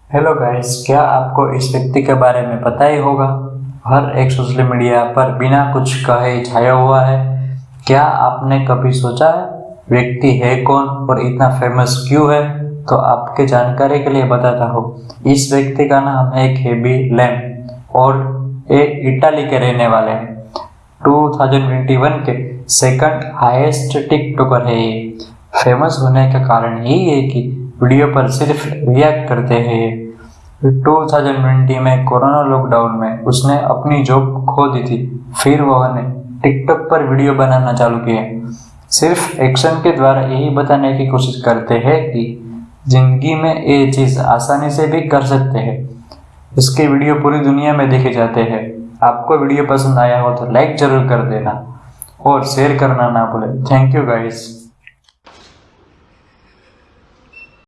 Hello guys क्या आपको इस व्यक्ति के बारे में पता ही होगा? हर एक सोशल मीडिया पर बिना कुछ कहे छाया हुआ है। क्या आपने कभी सोचा है, व्यक्ति है कौन और इतना फ़ेमस क्यों है? तो आपके जानकारी के लिए बताता हूँ। इस व्यक्ति का नाम है हेबी लैम और ये इटाली के रहने वाले हैं। 2021 के सेकंड हाईएस्ट टिकटॉकर है ये। फ़ेमस होने का कारण यही है कि वीडियो पर सिर्फ़ रिएक्ट करते हैं। 2020 में कोरोना लॉकडाउन में उसने अपनी जॉब खो दी थी। फिर वह ने टिकटॉक पर वीडियो बनाना चालू किया। सिर्फ़ एक्शन के द्वारा यही बताने की कोशिश करते हैं कि ज़िंदगी में ये चीज़ आसानी से भी कर सकते हैं। इसके वीडियो पूरी दुनिया में देखे जाते हैं। आपको वीडियो पसंद आया हो तो लाइक ज़रूर कर देना और शेयर करना ना भूलें। Thank you guys